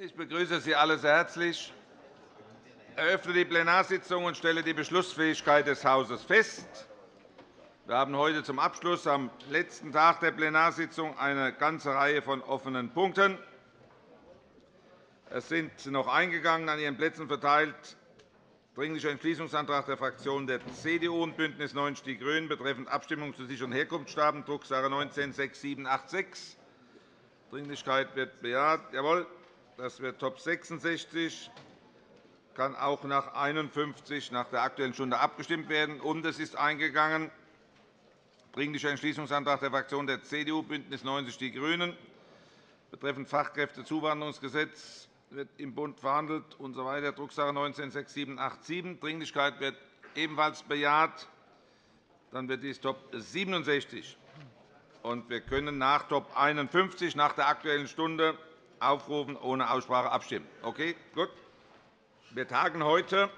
Ich begrüße Sie alle sehr herzlich. Ich eröffne die Plenarsitzung und stelle die Beschlussfähigkeit des Hauses fest. Wir haben heute zum Abschluss am letzten Tag der Plenarsitzung eine ganze Reihe von offenen Punkten. Es sind noch eingegangen, an Ihren Plätzen verteilt Dringlicher Entschließungsantrag der Fraktionen der CDU und BÜNDNIS 90 die GRÜNEN betreffend Abstimmung zu sicheren Herkunftsstaaten, Drucksache 19 /6786. Dringlichkeit wird bejaht. Jawohl, das wird Top 66 kann auch nach 51 nach der Aktuellen Stunde abgestimmt werden. Und es ist eingegangen Dringlicher Entschließungsantrag der Fraktionen der CDU, BÜNDNIS 90 die GRÜNEN betreffend Fachkräftezuwanderungsgesetz wird im Bund verhandelt usw. So Drucksache 19-6787. Dringlichkeit wird ebenfalls bejaht. Dann wird dies Top 67. Und wir können nach Top 51 nach der Aktuellen Stunde aufrufen, ohne Aussprache abstimmen. Okay, gut. Wir tagen heute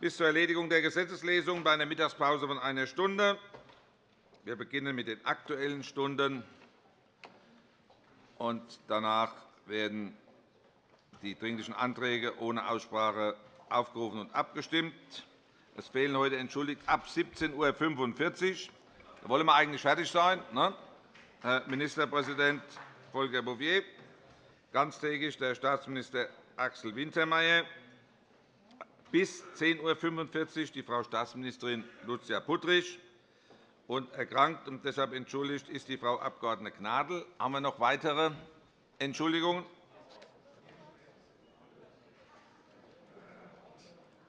bis zur Erledigung der Gesetzeslesung bei einer Mittagspause von einer Stunde. Wir beginnen mit den Aktuellen Stunden. Und danach werden die Dringlichen Anträge ohne Aussprache aufgerufen und abgestimmt. Es fehlen heute entschuldigt ab 17.45 Uhr. Da wollen wir eigentlich fertig sein. Ne? Herr Ministerpräsident Volker Bouffier, ganztägig der Staatsminister Axel Wintermeyer, bis 10.45 Uhr die Frau Staatsministerin Lucia Puttrich. Und erkrankt und deshalb entschuldigt ist die Frau Abg. Gnadl. Haben wir noch weitere Entschuldigungen?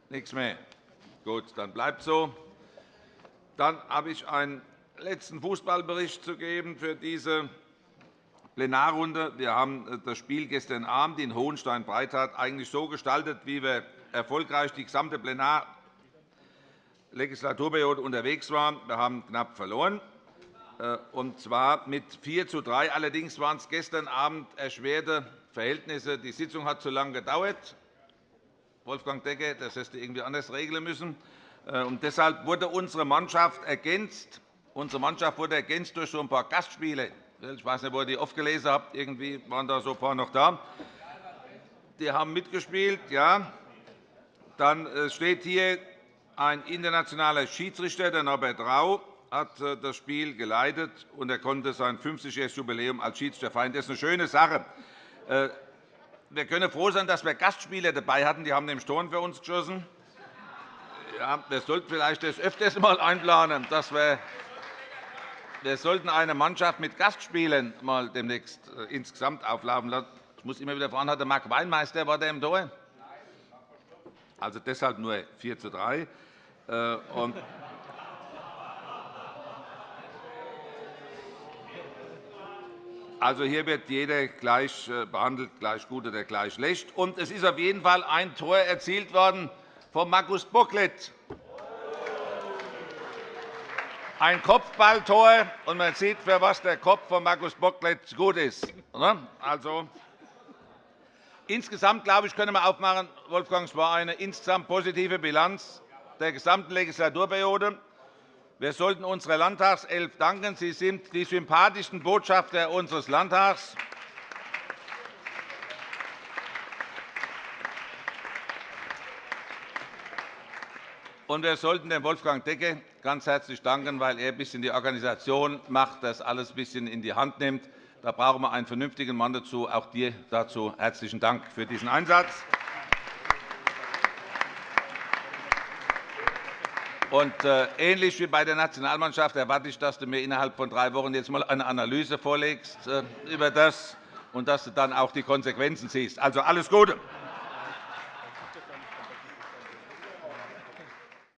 Nichts mehr. Gut, dann bleibt so. Dann habe ich einen letzten Fußballbericht zu geben für diese Plenarrunde. Wir haben äh, das Spiel gestern Abend in Hohenstein-Breitat eigentlich so gestaltet, wie wir erfolgreich die gesamte Plenarlegislaturperiode unterwegs waren. Wir haben knapp verloren, äh, und zwar mit 4 zu 3. Allerdings waren es gestern Abend erschwerte Verhältnisse. Die Sitzung hat zu lange gedauert. Wolfgang Decker, das hätte du irgendwie anders regeln müssen. Äh, und deshalb wurde unsere Mannschaft ergänzt. Unsere Mannschaft wurde ergänzt durch so ein paar Gastspiele. Ich weiß nicht, wo ihr die oft gelesen habt. Irgendwie waren da so ein paar noch da. Die haben mitgespielt. Ja. Dann äh, steht hier ein internationaler Schiedsrichter, der Norbert Rau, hat äh, das Spiel geleitet, und er konnte sein 50-jähriges Jubiläum als Schiedsrichter feiern. Das ist eine schöne Sache wir können froh sein, dass wir Gastspieler dabei hatten. Die haben nämlich Toren für uns geschossen. Ja, wir sollten vielleicht das öfters einmal einplanen, dass wir wir sollten eine Mannschaft mit Gastspielen mal demnächst äh, insgesamt auflaufen lassen. Ich muss immer wieder fragen, hat der Marc Weinmeister war der im Tor? Also deshalb nur 4 zu 3. Also, hier wird jeder gleich äh, behandelt, gleich gut oder gleich schlecht. Und es ist auf jeden Fall ein Tor erzielt worden von Markus Bocklet. Ein Kopfballtor, und man sieht, für was der Kopf von Markus Bocklet gut ist. Also, insgesamt glaube ich, können wir aufmachen, Wolfgang, es war eine insgesamt positive Bilanz der gesamten Legislaturperiode. Wir sollten unserer Landtagself danken. Sie sind die sympathischsten Botschafter unseres Landtags. Und wir sollten dem Wolfgang Decke ganz herzlich danken, weil er ein bisschen die Organisation macht, das alles ein bisschen in die Hand nimmt. Da brauchen wir einen vernünftigen Mann dazu. Auch dir dazu herzlichen Dank für diesen Einsatz. Und, äh, ähnlich wie bei der Nationalmannschaft erwarte ich, dass du mir innerhalb von drei Wochen jetzt einmal eine Analyse vorlegst äh, über das und dass du dann auch die Konsequenzen siehst. Also alles Gute.